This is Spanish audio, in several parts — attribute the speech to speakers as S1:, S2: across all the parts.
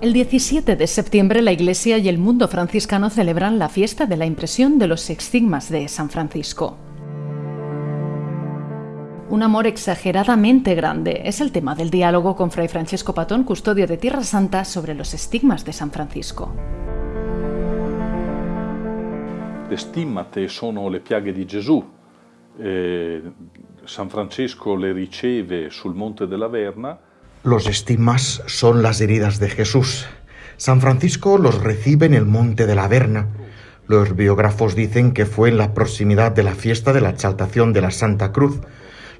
S1: El 17 de septiembre la Iglesia y el mundo franciscano celebran la fiesta de la impresión de los estigmas de San Francisco. Un amor exageradamente grande es el tema del diálogo con Fray Francesco Patón, custodio de Tierra Santa, sobre los estigmas de San Francisco.
S2: Sono le piaghe di Gesù. Eh, San Francesco le riceve sul Monte della Verna
S3: Los estigmas son las heridas de Jesús. San Francisco los recibe en el monte de la Verna. Los biógrafos dicen que fue en la proximidad de la fiesta de la exaltación de la Santa Cruz,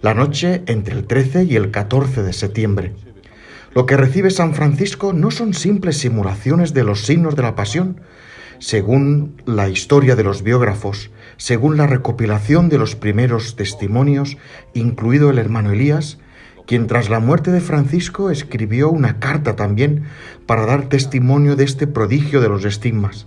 S3: la noche entre el 13 y el 14 de septiembre. Lo que recibe San Francisco no son simples simulaciones de los signos de la pasión. Según la historia de los biógrafos, según la recopilación de los primeros testimonios, incluido el hermano Elías, quien tras la muerte de Francisco escribió una carta también para dar testimonio de este prodigio de los estigmas.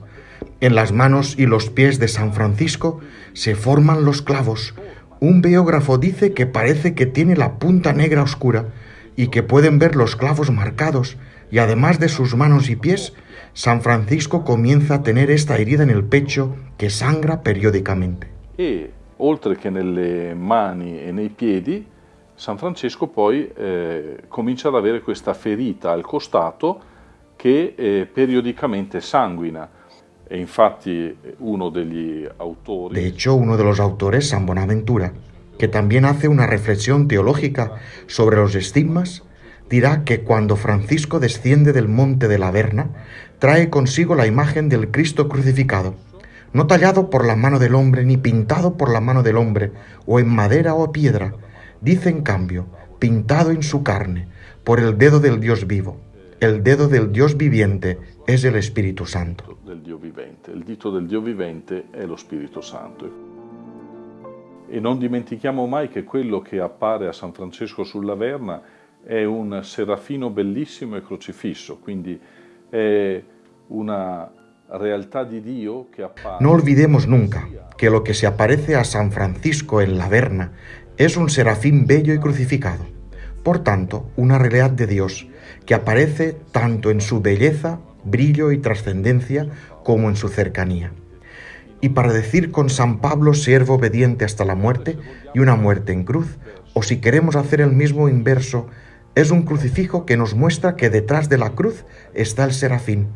S3: En las manos y los pies de San Francisco se forman los clavos. Un biógrafo dice que parece que tiene la punta negra oscura y que pueden ver los clavos marcados, y además de sus manos y pies, San Francisco comienza a tener esta herida en el pecho que sangra periódicamente.
S2: e oltre che nelle mani e nei piedi San Francesco poi eh, comincia ad avere questa ferita al costato che eh, periodicamente sanguina. E infatti uno degli autori...
S3: De hecho, uno de los autores, San Bonaventura, que también hace una reflexión teológica sobre los estigmas, dirá que cuando Francisco desciende del monte de la Verna, trae consigo la imagen del Cristo crucificado, no tallado por la mano del hombre ni pintado por la mano del hombre, o en madera o piedra, dice en cambio, pintado en su carne, por el dedo del Dios vivo. El dedo del Dios viviente es el Espíritu Santo.
S2: del Dio vivente. Il dito del Dio vivente è lo Spirito Santo. E non dimentichiamo mai che quello che appare a San Francesco sulla Verna è un serafino bellissimo e crocifisso, quindi è una realtà di Dio che appare...
S3: No olvidemos nunca que lo que se aparece a San Francisco en la Verna es un serafín bello y crucificado. Por tanto, una realidad de Dios que aparece tanto en su belleza, brillo y trascendencia como en su cercanía. Y para decir con San Pablo, siervo obediente hasta la muerte y una muerte en cruz, o si queremos hacer el mismo inverso, es un crucifijo que nos muestra que detrás de la cruz está el serafín,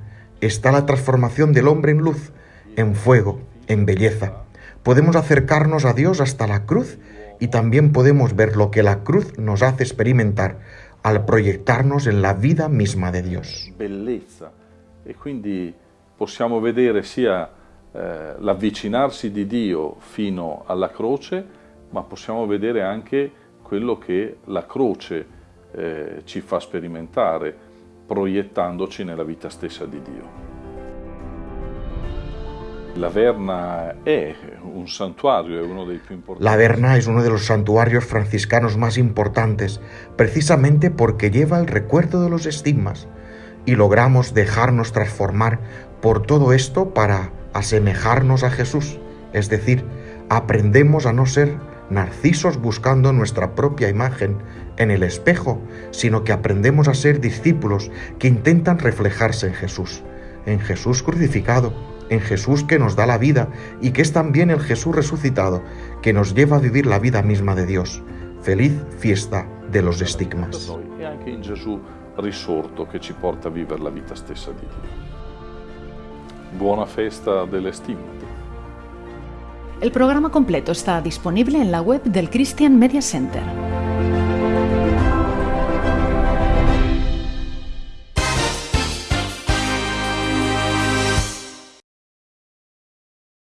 S3: está la transformación del hombre en luz, en fuego, en belleza. Podemos acercarnos a Dios hasta la cruz y también podemos ver lo que la cruz nos hace experimentar al proyectarnos en la vida misma de Dios.
S2: bellezza e quindi possiamo vedere sia eh, l'avvicinarsi di Dio fino alla croce, ma possiamo vedere anche quello che la croce eh, ci fa sperimentare, proiettandoci nella vita stessa di Dio. La Verna
S3: es uno de los santuarios franciscanos más importantes, precisamente porque lleva el recuerdo de los estigmas, y logramos dejarnos transformar por todo esto para asemejarnos a Jesús, es decir, aprendemos a no ser narcisos buscando nuestra propia imagen en el espejo, sino que aprendemos a ser discípulos que intentan reflejarse en Jesús, en Jesús crucificado, en Jesús que nos da la vida y que es también el Jesús resucitado que nos lleva a vivir la vida misma de Dios. Feliz fiesta de los estigmas.
S2: che ci porta a vivere la vita stessa di Dio. Buona festa delle stimmate.
S1: El programa completo está disponible en la web del Christian Media Center.